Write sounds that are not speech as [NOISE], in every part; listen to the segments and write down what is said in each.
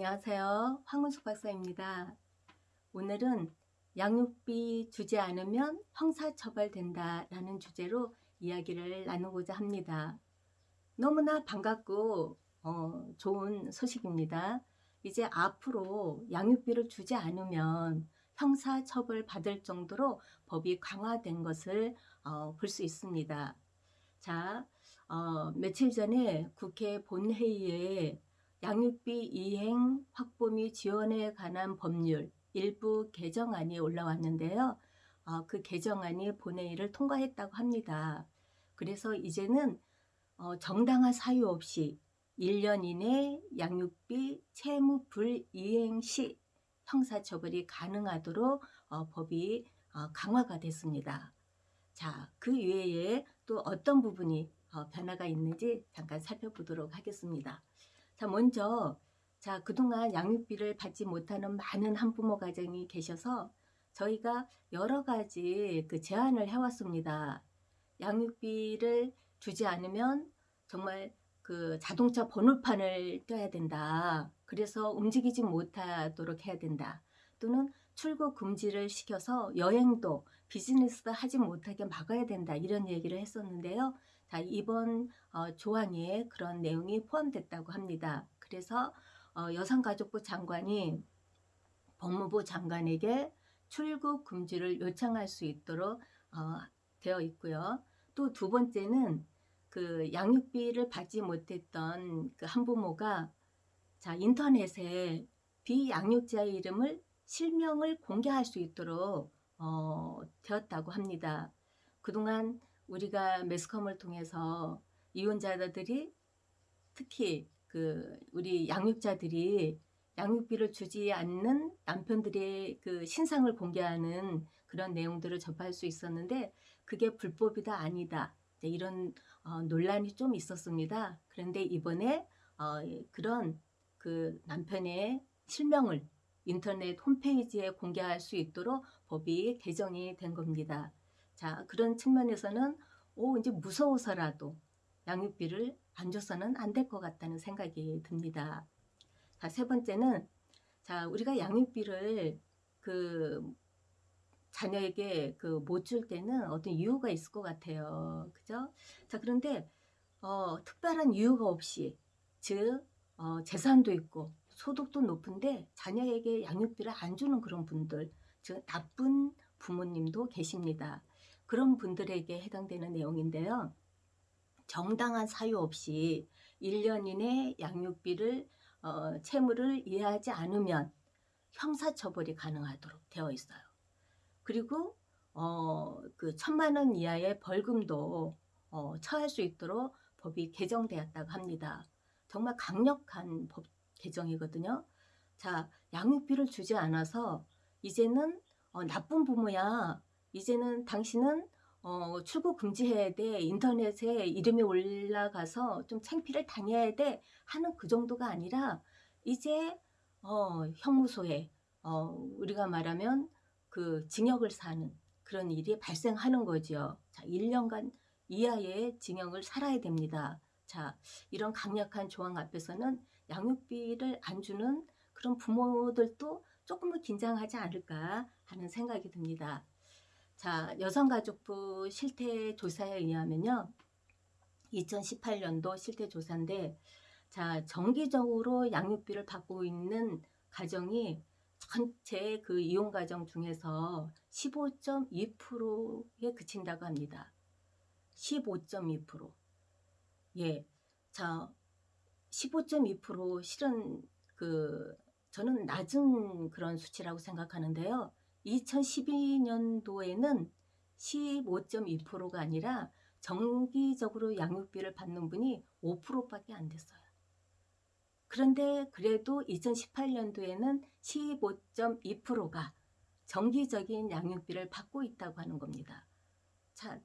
안녕하세요. 황문숙 박사입니다. 오늘은 양육비 주지 않으면 형사처벌된다 라는 주제로 이야기를 나누고자 합니다. 너무나 반갑고 어, 좋은 소식입니다. 이제 앞으로 양육비를 주지 않으면 형사처벌 받을 정도로 법이 강화된 것을 어, 볼 수 있습니다. 자, 어, 며칠 전에 국회 본회의에 양육비 이행 확보 및 지원에 관한 법률 일부 개정안이 올라왔는데요. 어, 그 개정안이 본회의를 통과했다고 합니다. 그래서 이제는 어, 정당한 사유 없이 1년 이내 양육비 채무 불이행 시 형사처벌이 가능하도록 어, 법이 어, 강화가 됐습니다. 자, 그 외에 또 어떤 부분이 어, 변화가 있는지 잠깐 살펴보도록 하겠습니다. 자, 먼저 자, 그동안 양육비를 받지 못하는 많은 한부모 가정이 계셔서 저희가 여러 가지 그 제안을 해왔습니다. 양육비를 주지 않으면 정말 그 자동차 번호판을 떼야 된다. 그래서 움직이지 못하도록 해야 된다. 또는 출국 금지를 시켜서 여행도 비즈니스도 하지 못하게 막아야 된다. 이런 얘기를 했었는데요. 자, 이번 어, 조항에 그런 내용이 포함됐다고 합니다. 그래서 어, 여성가족부 장관이 법무부 장관에게 출국 금지를 요청할 수 있도록 어, 되어 있고요. 또 두 번째는 그 양육비를 받지 못했던 그 한부모가 자 인터넷에 비양육자의 이름을 실명을 공개할 수 있도록 어, 되었다고 합니다. 그동안 우리가 매스컴을 통해서 이혼자들이 특히 그 우리 양육자들이 양육비를 주지 않는 남편들의 그 신상을 공개하는 그런 내용들을 접할 수 있었는데 그게 불법이다 아니다 이런 어, 논란이 좀 있었습니다. 그런데 이번에 어, 그런 그 남편의 실명을 인터넷 홈페이지에 공개할 수 있도록 법이 개정이 된 겁니다. 자, 그런 측면에서는 오, 이제 무서워서라도 양육비를 안 줘서는 안 될 것 같다는 생각이 듭니다. 자, 세 번째는 자, 우리가 양육비를 그 자녀에게 그 못 줄 때는 어떤 이유가 있을 것 같아요. 그죠? 자, 그런데 어, 특별한 이유가 없이 즉 어, 재산도 있고 소득도 높은데 자녀에게 양육비를 안 주는 그런 분들 즉 나쁜 부모님도 계십니다. 그런 분들에게 해당되는 내용인데요. 정당한 사유 없이 1년 이내 양육비를 어, 채무를 이해하지 않으면 형사처벌이 가능하도록 되어 있어요. 그리고 어, 그 천만 원 이하의 벌금도 어, 처할 수 있도록 법이 개정되었다고 합니다. 정말 강력한 법 개정이거든요. 자, 양육비를 주지 않아서 이제는 어, 나쁜 부모야. 이제는 당신은 어, 출국 금지해야 돼. 인터넷에 이름이 올라가서 좀 창피를 당해야 돼. 하는 그 정도가 아니라 이제 어, 형무소에 어, 우리가 말하면 그 징역을 사는 그런 일이 발생하는 거죠. 자, 1년간 이하의 징역을 살아야 됩니다. 자, 이런 강력한 조항 앞에서는 양육비를 안 주는 그런 부모들도 조금은 긴장하지 않을까 하는 생각이 듭니다. 자, 여성가족부 실태조사에 의하면요. 2018년도 실태조사인데 자, 정기적으로 양육비를 받고 있는 가정이 전체 그 이용가정 중에서 15.2%에 그친다고 합니다. 15.2% 예. 자, 15.2% 실은 그 저는 낮은 그런 수치라고 생각하는데요. 2012년도에는 15.2%가 아니라 정기적으로 양육비를 받는 분이 5%밖에 안 됐어요. 그런데 그래도 2018년도에는 15.2%가 정기적인 양육비를 받고 있다고 하는 겁니다. 자,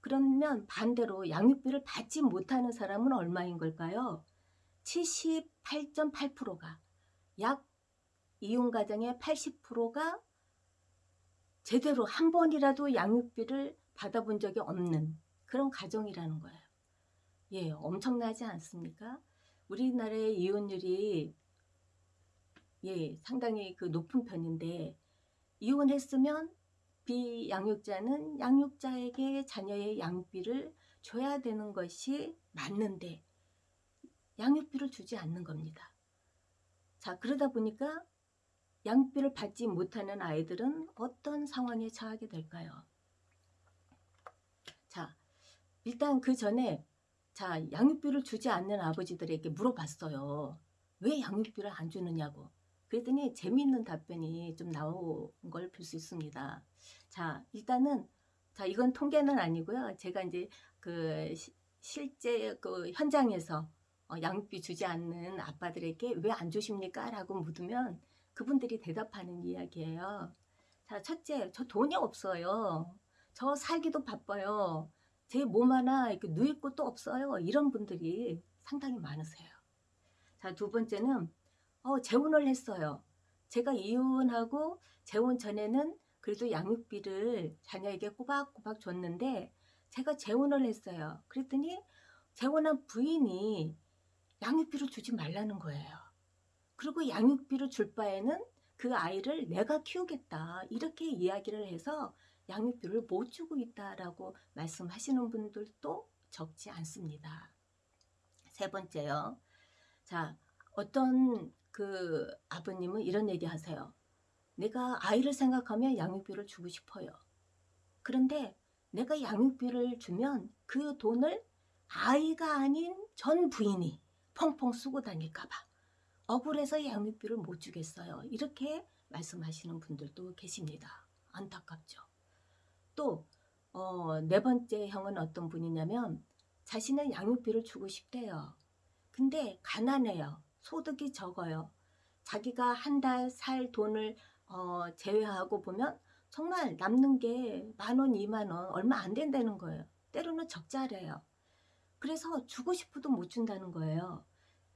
그러면 반대로 양육비를 받지 못하는 사람은 얼마인 걸까요? 78.8%가 약 이용가정의 80%가 제대로 한 번이라도 양육비를 받아본 적이 없는 그런 가정이라는 거예요. 예, 엄청나지 않습니까? 우리나라의 이혼율이 예, 상당히 그 높은 편인데 이혼했으면 비양육자는 양육자에게 자녀의 양육비를 줘야 되는 것이 맞는데 양육비를 주지 않는 겁니다. 자, 그러다 보니까 양육비를 받지 못하는 아이들은 어떤 상황에 처하게 될까요? 자, 일단 그 전에 자, 양육비를 주지 않는 아버지들에게 물어봤어요. 왜 양육비를 안 주느냐고. 그랬더니 재미있는 답변이 좀 나온 걸 볼 수 있습니다. 자, 일단은 자, 이건 통계는 아니고요. 제가 이제 그 시- 실제 그 현장에서 어, 양육비 주지 않는 아빠들에게 왜 안 주십니까? 라고 묻으면 그분들이 대답하는 이야기예요. 자, 첫째, 저 돈이 없어요. 저 살기도 바빠요. 제 몸 하나 이렇게 누일 곳도 없어요. 이런 분들이 상당히 많으세요. 자, 두 번째는 어, 재혼을 했어요. 제가 이혼하고 재혼 전에는 그래도 양육비를 자녀에게 꼬박꼬박 줬는데 제가 재혼을 했어요. 그랬더니 재혼한 부인이 양육비를 주지 말라는 거예요. 그리고 양육비를 줄 바에는 그 아이를 내가 키우겠다. 이렇게 이야기를 해서 양육비를 못 주고 있다라고 말씀하시는 분들도 적지 않습니다. 세 번째요. 자, 어떤 그 아버님은 이런 얘기 하세요. 내가 아이를 생각하면 양육비를 주고 싶어요. 그런데 내가 양육비를 주면 그 돈을 아이가 아닌 전 부인이 펑펑 쓰고 다닐까봐 억울해서 양육비를 못 주겠어요. 이렇게 말씀하시는 분들도 계십니다. 안타깝죠. 또, 어, 네 번째 형은 어떤 분이냐면 자신은 양육비를 주고 싶대요. 근데 가난해요. 소득이 적어요. 자기가 한 달 살 돈을 어, 제외하고 보면 정말 남는 게 만 원, 이만 원 얼마 안 된다는 거예요. 때로는 적자래요. 그래서 주고 싶어도 못 준다는 거예요.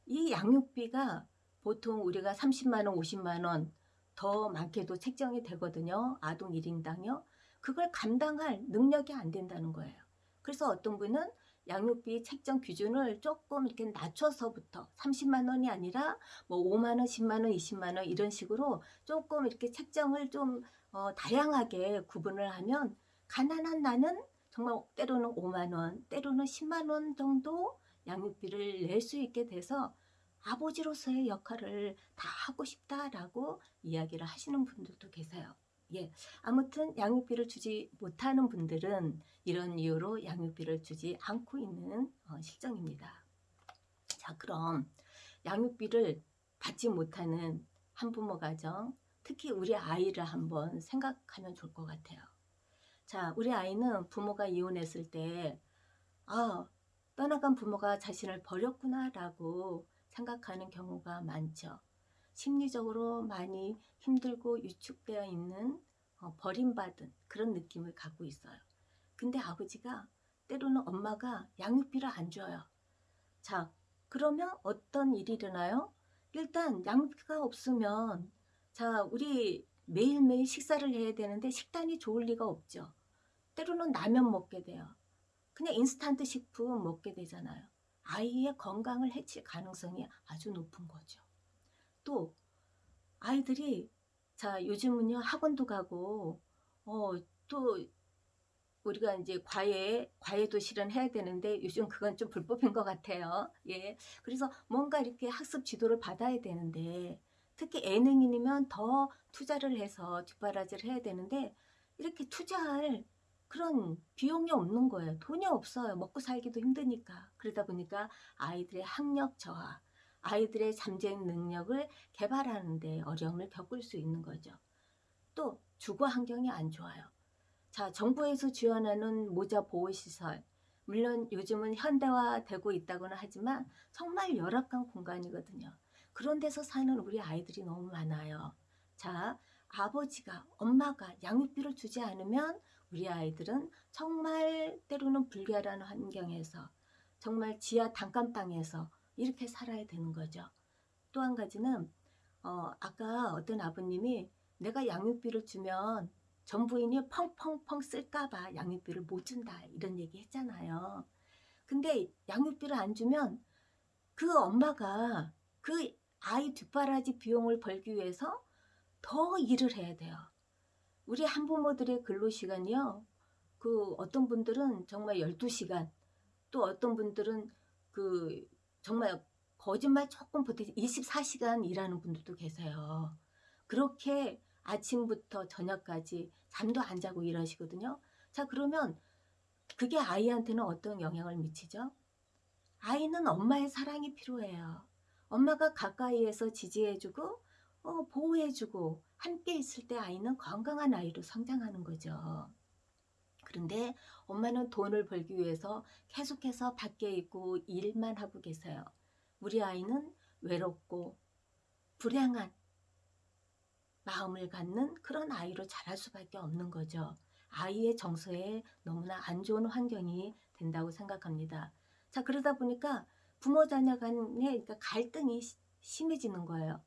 이 양육비가 보통 우리가 30만 원, 50만 원 더 많게도 책정이 되거든요. 아동 1인당요. 그걸 감당할 능력이 안 된다는 거예요. 그래서 어떤 분은 양육비 책정 기준을 조금 이렇게 낮춰서부터 30만 원이 아니라 뭐 5만 원, 10만 원, 20만 원 이런 식으로 조금 이렇게 책정을 좀 어, 다양하게 구분을 하면 가난한 나는 정말 때로는 5만 원, 때로는 10만 원 정도 양육비를 낼 수 있게 돼서 아버지로서의 역할을 다 하고 싶다라고 이야기를 하시는 분들도 계세요. 예. 아무튼 양육비를 주지 못하는 분들은 이런 이유로 양육비를 주지 않고 있는 어, 실정입니다. 자, 그럼 양육비를 받지 못하는 한부모 가정, 특히 우리 아이를 한번 생각하면 좋을 것 같아요. 자, 우리 아이는 부모가 이혼했을 때, 아, 떠나간 부모가 자신을 버렸구나 라고 생각하는 경우가 많죠. 심리적으로 많이 힘들고 위축되어 있는 어, 버림받은 그런 느낌을 갖고 있어요. 근데 아버지가 때로는 엄마가 양육비를 안 줘요. 자, 그러면 어떤 일이 일어나요? 일단 양육비가 없으면 자, 우리 매일매일 식사를 해야 되는데 식단이 좋을 리가 없죠. 때로는 라면 먹게 돼요. 그냥 인스턴트 식품 먹게 되잖아요. 아이의 건강을 해칠 가능성이 아주 높은 거죠. 또 아이들이 자 요즘은요 학원도 가고 어 또 우리가 이제 과외 과외도 실현해야 되는데 요즘 그건 좀 불법인 것 같아요. 예, 그래서 뭔가 이렇게 학습 지도를 받아야 되는데 특히 예능인이면 더 투자를 해서 뒷바라지를 해야 되는데 이렇게 투자할 그런 비용이 없는 거예요. 돈이 없어요. 먹고 살기도 힘드니까. 그러다 보니까 아이들의 학력 저하, 아이들의 잠재 능력을 개발하는 데 어려움을 겪을 수 있는 거죠. 또 주거 환경이 안 좋아요. 자, 정부에서 지원하는 모자 보호 시설. 물론 요즘은 현대화되고 있다고는 하지만 정말 열악한 공간이거든요. 그런 데서 사는 우리 아이들이 너무 많아요. 자, 아버지가, 엄마가 양육비를 주지 않으면 우리 아이들은 정말 때로는 불결한 환경에서 정말 지하 단칸방에서 이렇게 살아야 되는 거죠. 또 한 가지는 어, 아까 어떤 아버님이 내가 양육비를 주면 전부인이 펑펑펑 쓸까봐 양육비를 못 준다 이런 얘기 했잖아요. 근데 양육비를 안 주면 그 엄마가 그 아이 뒷바라지 비용을 벌기 위해서 더 일을 해야 돼요. 우리 한부모들의 근로시간이요. 그 어떤 분들은 정말 12시간, 또 어떤 분들은 그 정말 거짓말 조금 보태 24시간 일하는 분들도 계세요. 그렇게 아침부터 저녁까지 잠도 안 자고 일하시거든요. 자, 그러면 그게 아이한테는 어떤 영향을 미치죠? 아이는 엄마의 사랑이 필요해요. 엄마가 가까이에서 지지해주고 어, 보호해주고 함께 있을 때 아이는 건강한 아이로 성장하는 거죠. 그런데 엄마는 돈을 벌기 위해서 계속해서 밖에 있고 일만 하고 계세요. 우리 아이는 외롭고 불행한 마음을 갖는 그런 아이로 자랄 수밖에 없는 거죠. 아이의 정서에 너무나 안 좋은 환경이 된다고 생각합니다. 자 그러다 보니까 부모 자녀 간의 그러니까 갈등이 시- 심해지는 거예요.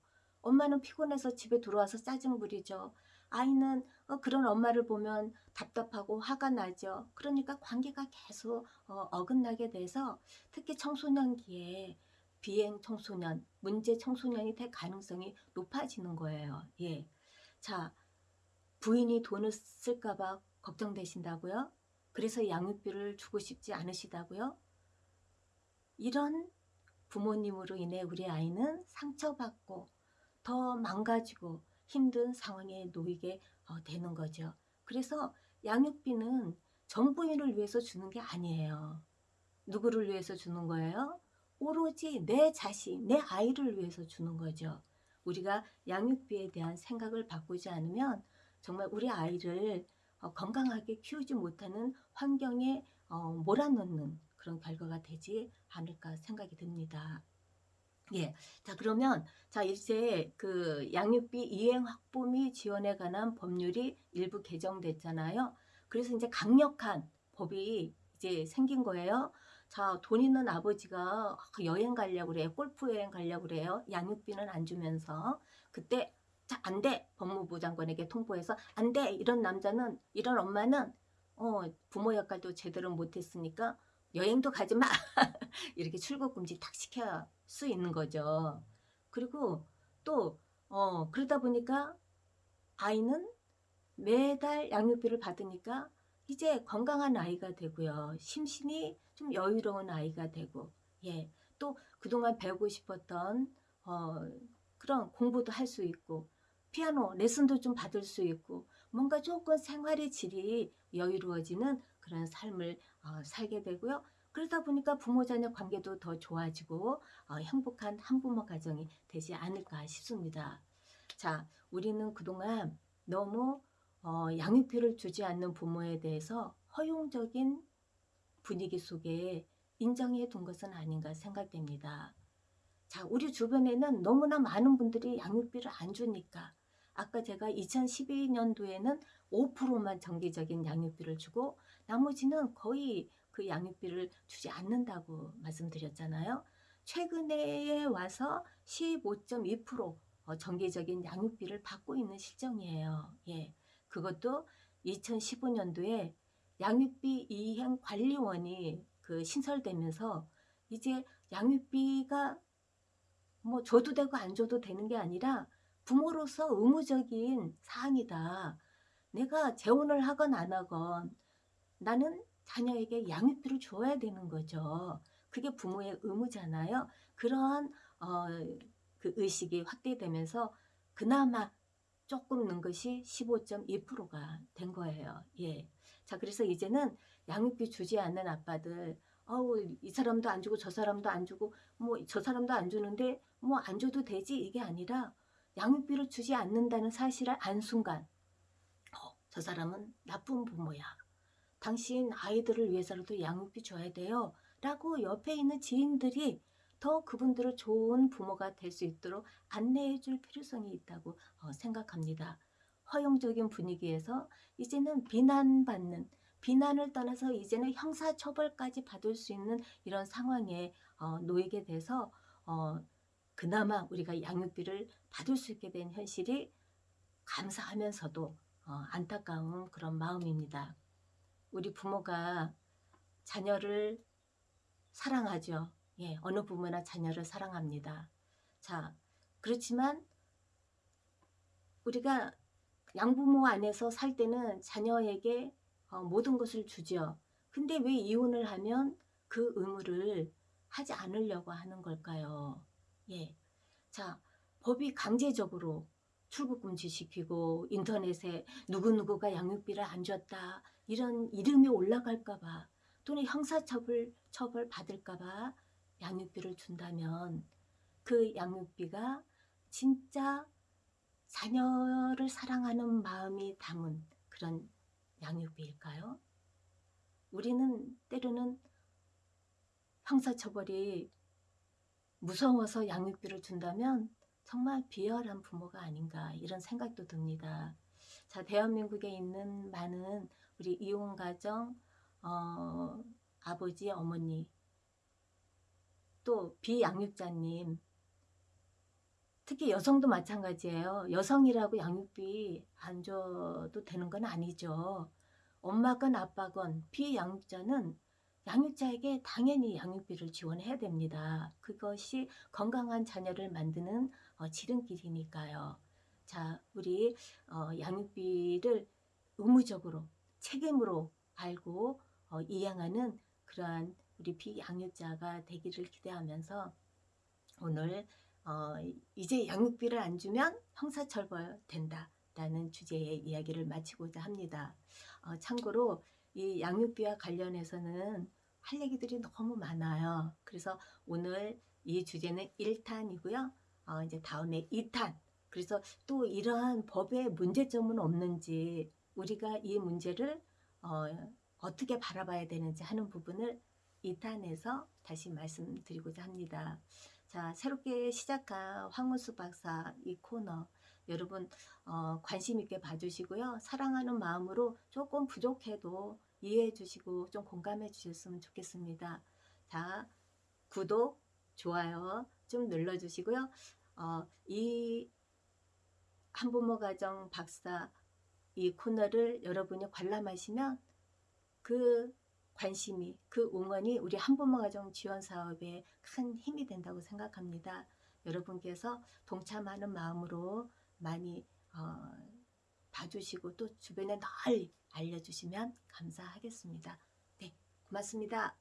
엄마는 피곤해서 집에 들어와서 짜증 부리죠. 아이는 어, 그런 엄마를 보면 답답하고 화가 나죠. 그러니까 관계가 계속 어, 어긋나게 돼서 특히 청소년기에 비행 청소년, 문제 청소년이 될 가능성이 높아지는 거예요. 예. 자, 부인이 돈을 쓸까봐 걱정되신다고요? 그래서 양육비를 주고 싶지 않으시다고요? 이런 부모님으로 인해 우리 아이는 상처받고 더 망가지고 힘든 상황에 놓이게 어, 되는 거죠. 그래서 양육비는 정부인을 위해서 주는 게 아니에요. 누구를 위해서 주는 거예요? 오로지 내 자신, 내 아이를 위해서 주는 거죠. 우리가 양육비에 대한 생각을 바꾸지 않으면 정말 우리 아이를 어, 건강하게 키우지 못하는 환경에 어, 몰아넣는 그런 결과가 되지 않을까 생각이 듭니다. 예. 자, 그러면 자, 이제 그 양육비 이행 확보 및 지원에 관한 법률이 일부 개정됐잖아요. 그래서 이제 강력한 법이 이제 생긴 거예요. 자, 돈 있는 아버지가 여행 가려고 그래요. 골프 여행 가려고 그래요. 양육비는 안 주면서 그때 자, 안 돼. 법무부 장관에게 통보해서 안 돼. 이런 남자는 이런 엄마는 어, 부모 역할도 제대로 못 했으니까 여행도 가지 마. [LAUGHS] 이렇게 출국 금지 탁 시킬 수 있는 거죠. 그리고 또 어, 그러다 보니까 아이는 매달 양육비를 받으니까 이제 건강한 아이가 되고요. 심신이 좀 여유로운 아이가 되고 예. 또 그동안 배우고 싶었던 어, 그런 공부도 할 수 있고 피아노 레슨도 좀 받을 수 있고 뭔가 조금 생활의 질이 여유로워지는 그런 삶을 어, 살게 되고요. 그러다 보니까 부모 자녀 관계도 더 좋아지고 어, 행복한 한부모 가정이 되지 않을까 싶습니다. 자, 우리는 그동안 너무 어, 양육비를 주지 않는 부모에 대해서 허용적인 분위기 속에 인정해 둔 것은 아닌가 생각됩니다. 자, 우리 주변에는 너무나 많은 분들이 양육비를 안 주니까 아까 제가 2012년도에는 5%만 정기적인 양육비를 주고 나머지는 거의 그 양육비를 주지 않는다고 말씀드렸잖아요. 최근에 와서 15.2% 어, 정기적인 양육비를 받고 있는 실정이에요. 예. 그것도 2015년도에 양육비 이행 관리원이 그 신설되면서 이제 양육비가 뭐 줘도 되고 안 줘도 되는 게 아니라 부모로서 의무적인 사항이다. 내가 재혼을 하건 안 하건 나는 자녀에게 양육비를 줘야 되는 거죠. 그게 부모의 의무잖아요. 그런 어, 그 의식이 확대되면서 그나마 조금 는 것이 15.2%가 된 거예요. 예. 자, 그래서 이제는 양육비 주지 않는 아빠들, 어우, 이 사람도 안 주고 저 사람도 안 주고, 뭐, 저 사람도 안 주는데, 뭐, 안 줘도 되지? 이게 아니라, 양육비를 주지 않는다는 사실을 안 순간, 어, 저 사람은 나쁜 부모야. 당신 아이들을 위해서라도 양육비 줘야 돼요. 라고 옆에 있는 지인들이 더 그분들을 좋은 부모가 될 수 있도록 안내해 줄 필요성이 있다고 어, 생각합니다. 허용적인 분위기에서 이제는 비난받는 비난을 떠나서 이제는 형사처벌까지 받을 수 있는 이런 상황에 어, 놓이게 돼서 어, 그나마 우리가 양육비를 받을 수 있게 된 현실이 감사하면서도 어, 안타까운 그런 마음입니다. 우리 부모가 자녀를 사랑하죠. 예, 어느 부모나 자녀를 사랑합니다. 자, 그렇지만 우리가 양부모 안에서 살 때는 자녀에게 어, 모든 것을 주죠. 근데 왜 이혼을 하면 그 의무를 하지 않으려고 하는 걸까요? 예. 자, 법이 강제적으로 출국 금지시키고 인터넷에 누구누구가 양육비를 안 줬다 이런 이름이 올라갈까봐 또는 형사처벌 처벌 받을까봐 양육비를 준다면 그 양육비가 진짜 자녀를 사랑하는 마음이 담은 그런 양육비일까요? 우리는 때로는 형사처벌이 무서워서 양육비를 준다면 정말 비열한 부모가 아닌가 이런 생각도 듭니다. 자, 대한민국에 있는 많은 우리 이혼 가정, 어, 아버지, 어머니, 또 비양육자님, 특히 여성도 마찬가지예요. 여성이라고 양육비 안 줘도 되는 건 아니죠. 엄마건 아빠건 비양육자는 양육자에게 당연히 양육비를 지원해야 됩니다. 그것이 건강한 자녀를 만드는 어, 지름길이니까요. 자, 우리 어, 양육비를 의무적으로 책임으로 알고 어, 이양하는 그러한 우리 비양육자가 되기를 기대하면서 오늘 어, 이제 양육비를 안 주면 형사처벌 된다 라는 주제의 이야기를 마치고자 합니다. 어, 참고로 이 양육비와 관련해서는 할 얘기들이 너무 많아요. 그래서 오늘 이 주제는 1탄이고요. 어, 이제 다음에 2탄. 그래서 또 이러한 법의 문제점은 없는지 우리가 이 문제를 어, 어떻게 바라봐야 되는지 하는 부분을 2탄에서 다시 말씀드리고자 합니다. 자, 새롭게 시작한 황문수 박사 이 코너 여러분 어, 관심 있게 봐주시고요. 사랑하는 마음으로 조금 부족해도 이해해 주시고 좀 공감해 주셨으면 좋겠습니다. 자, 구독, 좋아요 좀 눌러주시고요. 어, 이 한부모 가정 박사 이 코너를 여러분이 관람하시면 그 관심이, 그 응원이 우리 한부모 가정 지원 사업에 큰 힘이 된다고 생각합니다. 여러분께서 동참하는 마음으로 많이 어, 봐주시고 또 주변에 널리 알려주시면 감사하겠습니다. 네, 고맙습니다.